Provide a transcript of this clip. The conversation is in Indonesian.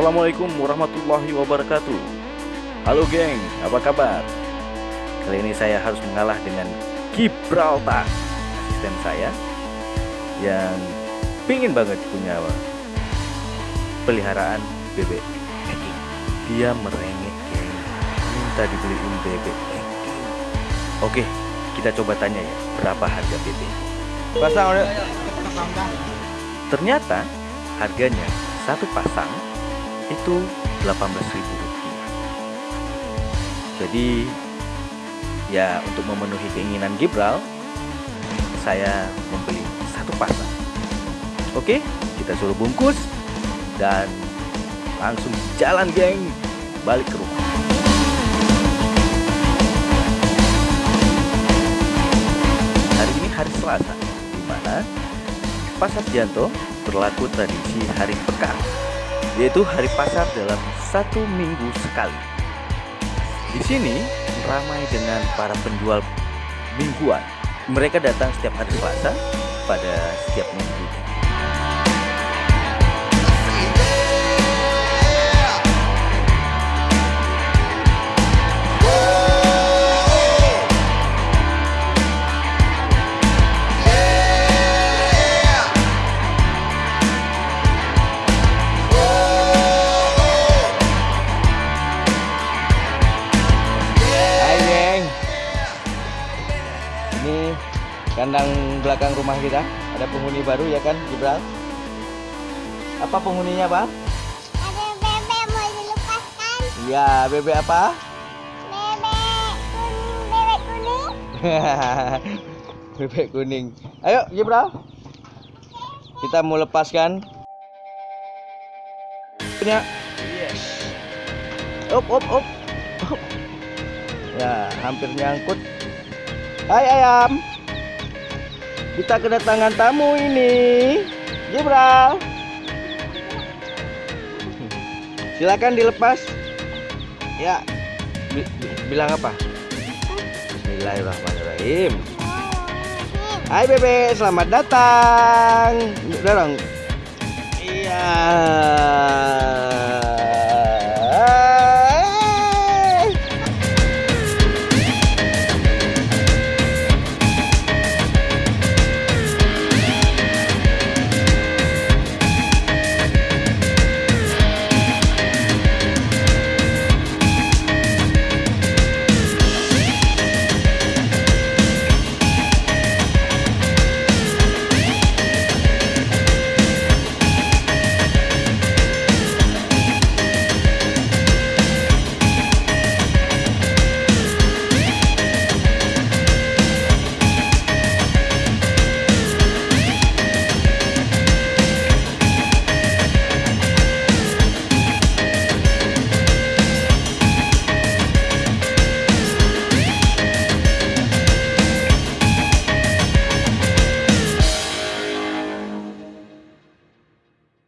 Assalamualaikum warahmatullahi wabarakatuh. Halo geng, apa kabar? Kali ini saya harus mengalah dengan Gibraltar Asisten saya Yang pingin banget punya peliharaan bebek Dia merengek geng. Minta dibeliin bebek Oke, kita coba tanya ya Berapa harga bebek? Pasang. Ternyata harganya satu pasang itu 18.000 rupiah. Jadi ya untuk memenuhi keinginan Gibral saya membeli satu pasang. Oke, kita suruh bungkus dan langsung jalan geng balik ke rumah. Hari ini hari Selasa, di mana Pasar Janto berlaku tradisi hari pekan, yaitu hari pasar dalam satu minggu sekali. Di sini ramai dengan para penjual mingguan. Mereka datang setiap hari Selasa pada setiap minggu. Kandang belakang rumah kita. Ada penghuni baru ya kan, Gibral? Apa penghuninya, Bang? Ada bebek mau dilepaskan. Iya, bebek apa? Bebek kuning, bebek kuning. bebek kuning. Ayo, Gibral. Kita mau lepaskan. Punya. Op, op, op. Op. Ya, hampir nyangkut. Hai ayam. Kita kedatangan tamu ini. Gibral. Silakan dilepas. Ya. Bi- bi- bilang apa? Bismillahirrahmanirrahim. Hai Bebe, selamat datang. Dorong. Iya.